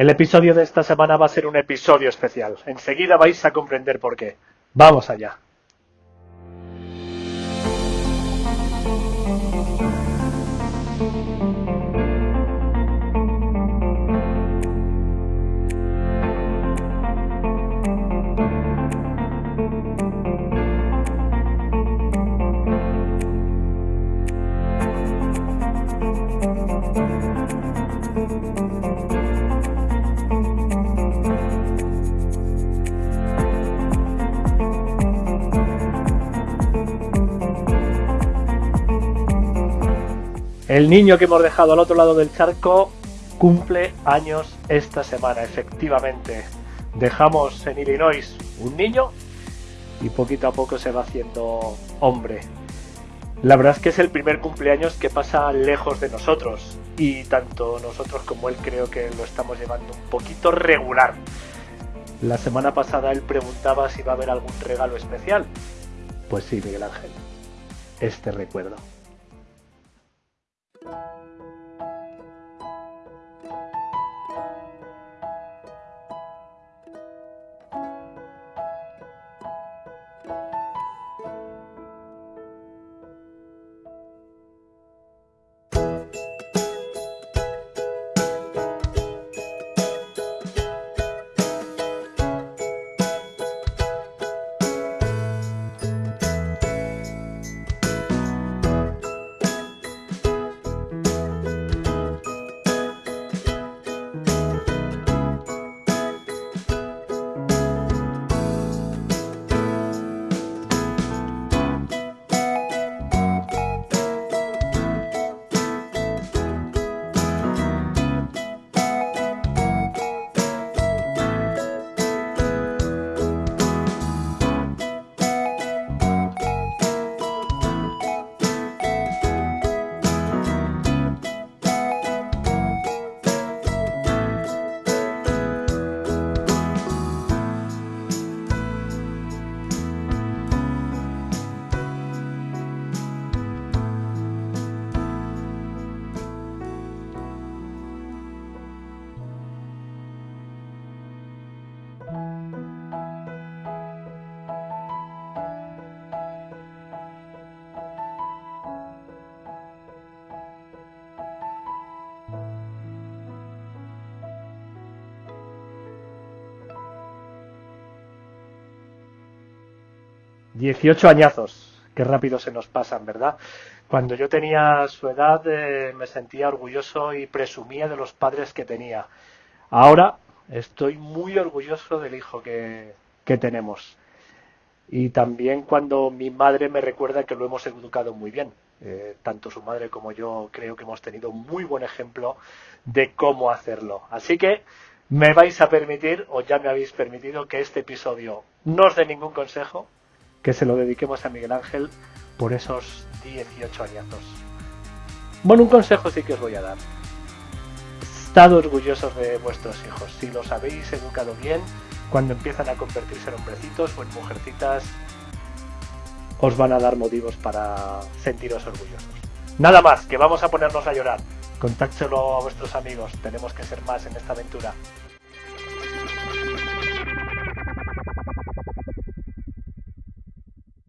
El episodio de esta semana va a ser un episodio especial. Enseguida vais a comprender por qué. Vamos allá. El niño que hemos dejado al otro lado del charco cumple años esta semana, efectivamente. Dejamos en Illinois un niño y poquito a poco se va haciendo hombre. La verdad es que es el primer cumpleaños que pasa lejos de nosotros y tanto nosotros como él creo que lo estamos llevando un poquito regular. La semana pasada él preguntaba si va a haber algún regalo especial. Pues sí, Miguel Ángel, este recuerdo. 18 añazos, qué rápido se nos pasan, ¿verdad? Cuando yo tenía su edad eh, me sentía orgulloso y presumía de los padres que tenía. Ahora estoy muy orgulloso del hijo que, que tenemos. Y también cuando mi madre me recuerda que lo hemos educado muy bien. Eh, tanto su madre como yo creo que hemos tenido muy buen ejemplo de cómo hacerlo. Así que me vais a permitir, o ya me habéis permitido, que este episodio no os dé ningún consejo, que se lo dediquemos a Miguel Ángel por esos 18 añazos. Bueno, un consejo sí que os voy a dar. Estad orgullosos de vuestros hijos. Si los habéis educado bien, cuando empiezan a convertirse en hombrecitos o en mujercitas, os van a dar motivos para sentiros orgullosos. Nada más, que vamos a ponernos a llorar. Contádselo a vuestros amigos. Tenemos que ser más en esta aventura.